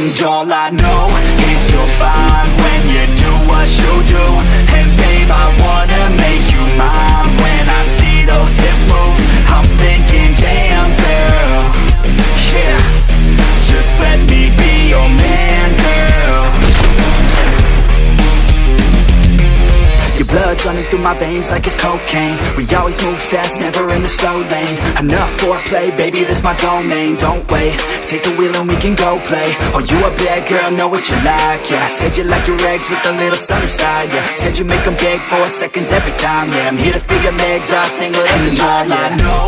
And all I know is you're fine running through my veins like it's cocaine. We always move fast, never in the slow lane. Enough foreplay, baby, this my domain. Don't wait, take the wheel and we can go play. Oh, you a bad girl, know what you like, yeah. Said you like your eggs with a little sunny side, yeah. Said you make them beg for seconds every time, yeah. I'm here to feel your legs, I'll tingle every time, yeah. I know